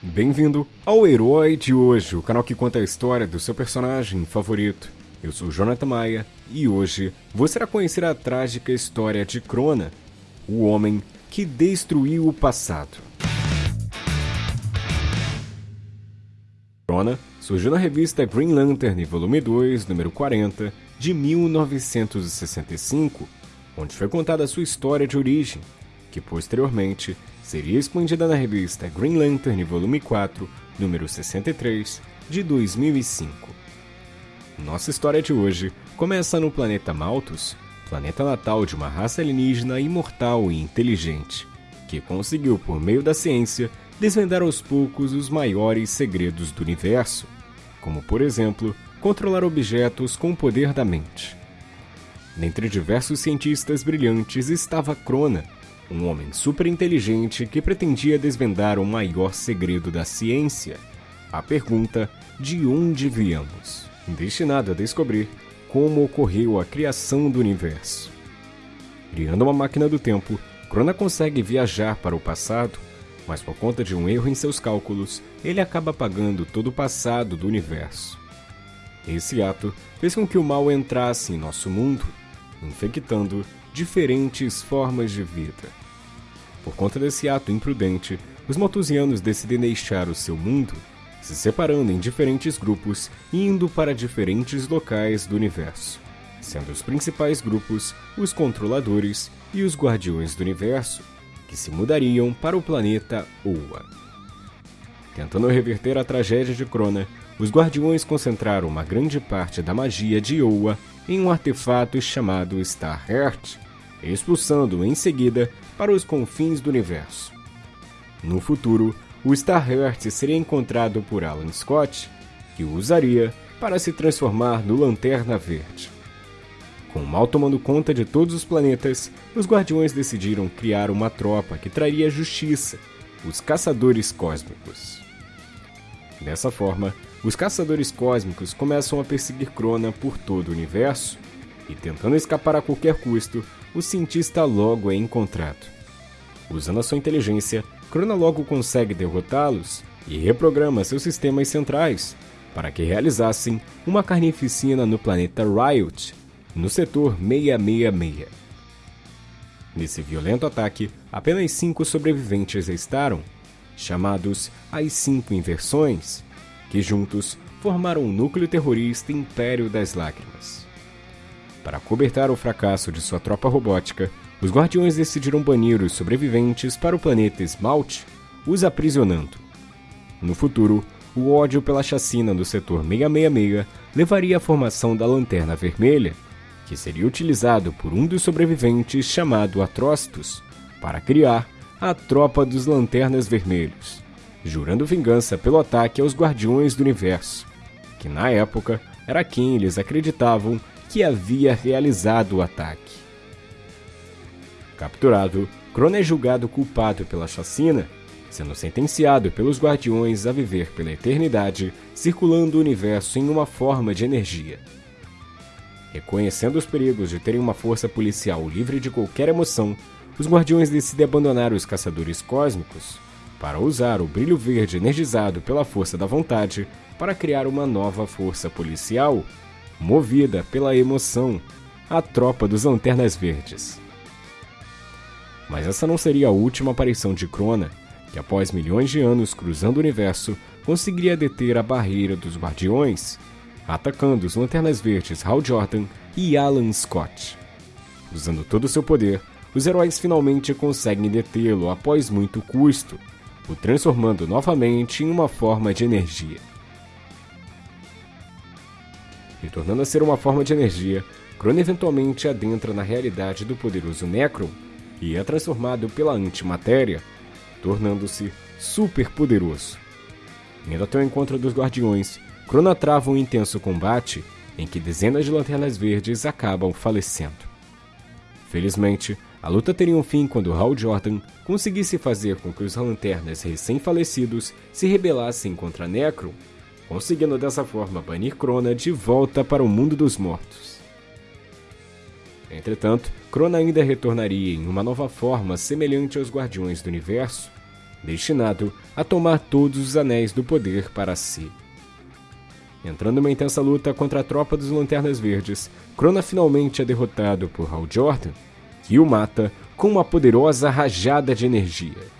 Bem-vindo ao Herói de Hoje, o canal que conta a história do seu personagem favorito. Eu sou Jonathan Maia e hoje você irá conhecer a trágica história de Crona, o homem que destruiu o passado. Crona surgiu na revista Green Lantern, volume 2, número 40, de 1965, onde foi contada a sua história de origem, que posteriormente seria expandida na revista Green Lantern Volume 4, número 63, de 2005. Nossa história de hoje começa no planeta Malthus, planeta natal de uma raça alienígena imortal e inteligente, que conseguiu, por meio da ciência, desvendar aos poucos os maiores segredos do universo, como, por exemplo, controlar objetos com o poder da mente. Dentre diversos cientistas brilhantes estava Crona, um homem super inteligente que pretendia desvendar o maior segredo da ciência, a pergunta de onde viemos, destinado a descobrir como ocorreu a criação do universo. Criando uma máquina do tempo, Crona consegue viajar para o passado, mas por conta de um erro em seus cálculos, ele acaba apagando todo o passado do universo. Esse ato fez com que o mal entrasse em nosso mundo, infectando diferentes formas de vida. Por conta desse ato imprudente, os maltusianos decidem deixar o seu mundo, se separando em diferentes grupos e indo para diferentes locais do universo, sendo os principais grupos os Controladores e os Guardiões do Universo, que se mudariam para o planeta Oa. Tentando reverter a tragédia de Crona, os Guardiões concentraram uma grande parte da magia de Oa em um artefato chamado Starheart, expulsando em seguida para os confins do universo. No futuro, o Starheart seria encontrado por Alan Scott, que o usaria para se transformar no Lanterna Verde. Com o mal tomando conta de todos os planetas, os Guardiões decidiram criar uma tropa que traria justiça, os Caçadores Cósmicos. Dessa forma, os Caçadores Cósmicos começam a perseguir Crona por todo o universo e, tentando escapar a qualquer custo, o cientista logo é encontrado. Usando a sua inteligência, Crona logo consegue derrotá-los e reprograma seus sistemas centrais para que realizassem uma carnificina no planeta Riot, no setor 666. Nesse violento ataque, apenas cinco sobreviventes restaram, chamados as Cinco Inversões, que juntos formaram o núcleo terrorista Império das Lágrimas. Para cobertar o fracasso de sua tropa robótica, os Guardiões decidiram banir os sobreviventes para o planeta Esmalte, os aprisionando. No futuro, o ódio pela chacina do setor 666 levaria à formação da Lanterna Vermelha, que seria utilizado por um dos sobreviventes chamado Atrocitus para criar a Tropa dos Lanternas Vermelhos, jurando vingança pelo ataque aos Guardiões do Universo, que na época era quem eles acreditavam que havia realizado o ataque. Capturado, Crona é julgado culpado pela chacina, sendo sentenciado pelos Guardiões a viver pela eternidade circulando o universo em uma forma de energia. Reconhecendo os perigos de terem uma força policial livre de qualquer emoção, os Guardiões decidem abandonar os Caçadores Cósmicos para usar o brilho verde energizado pela força da vontade para criar uma nova força policial movida pela emoção, a tropa dos Lanternas Verdes. Mas essa não seria a última aparição de Crona, que após milhões de anos cruzando o universo, conseguiria deter a barreira dos Guardiões, atacando os Lanternas Verdes Hal Jordan e Alan Scott. Usando todo o seu poder, os heróis finalmente conseguem detê-lo após muito custo, o transformando novamente em uma forma de energia. Retornando a ser uma forma de energia, Crone eventualmente adentra na realidade do poderoso Necron e é transformado pela antimatéria, tornando-se super poderoso. Indo até o encontro dos Guardiões, Crona trava um intenso combate em que dezenas de lanternas verdes acabam falecendo. Felizmente, a luta teria um fim quando Hal Jordan conseguisse fazer com que os lanternas recém-falecidos se rebelassem contra Necron conseguindo dessa forma banir Crona de volta para o mundo dos mortos. Entretanto, Crona ainda retornaria em uma nova forma semelhante aos Guardiões do Universo, destinado a tomar todos os anéis do poder para si. Entrando em uma intensa luta contra a tropa dos Lanternas Verdes, Crona finalmente é derrotado por Hal Jordan, que o mata com uma poderosa rajada de energia.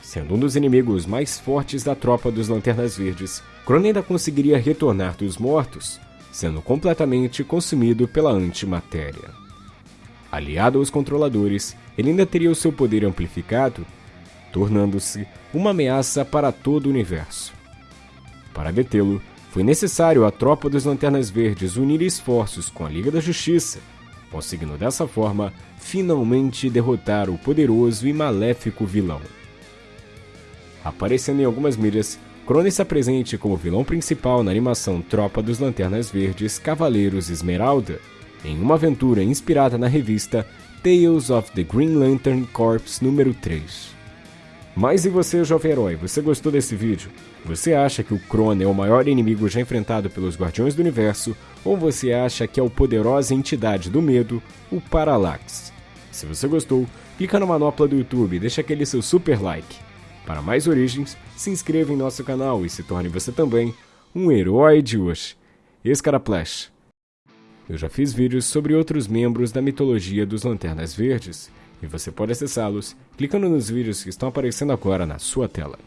Sendo um dos inimigos mais fortes da tropa dos Lanternas Verdes, Crona ainda conseguiria retornar dos mortos, sendo completamente consumido pela antimatéria. Aliado aos controladores, ele ainda teria o seu poder amplificado, tornando-se uma ameaça para todo o universo. Para detê-lo, foi necessário a tropa dos Lanternas Verdes unir esforços com a Liga da Justiça, conseguindo dessa forma finalmente derrotar o poderoso e maléfico vilão. Aparecendo em algumas mídias, Cronos se apresente como vilão principal na animação Tropa dos Lanternas Verdes Cavaleiros Esmeralda, em uma aventura inspirada na revista Tales of the Green Lantern Corps número 3. Mas e você, jovem herói, você gostou desse vídeo? Você acha que o Krona é o maior inimigo já enfrentado pelos Guardiões do Universo, ou você acha que é a poderosa entidade do medo, o Parallax? Se você gostou, clica na manopla do YouTube e deixa aquele seu super like. Para mais origens, se inscreva em nosso canal e se torne você também um herói de hoje. Escaraplash. Eu já fiz vídeos sobre outros membros da mitologia dos Lanternas Verdes, e você pode acessá-los clicando nos vídeos que estão aparecendo agora na sua tela.